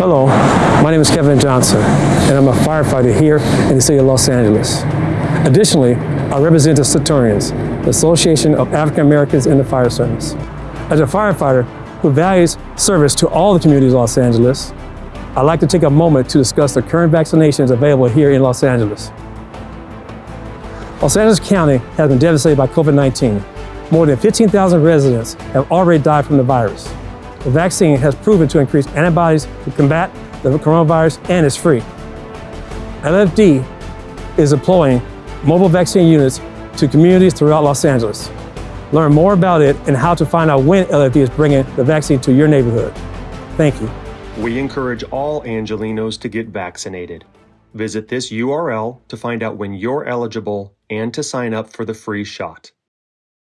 Hello, my name is Kevin Johnson, and I'm a firefighter here in the city of Los Angeles. Additionally, I represent the Centurions, the Association of African Americans in the Fire Service. As a firefighter who values service to all the communities of Los Angeles, I'd like to take a moment to discuss the current vaccinations available here in Los Angeles. Los Angeles County has been devastated by COVID-19. More than 15,000 residents have already died from the virus. The vaccine has proven to increase antibodies to combat the coronavirus and is free. LFD is deploying mobile vaccine units to communities throughout Los Angeles. Learn more about it and how to find out when LFD is bringing the vaccine to your neighborhood. Thank you. We encourage all Angelenos to get vaccinated. Visit this URL to find out when you're eligible and to sign up for the free shot.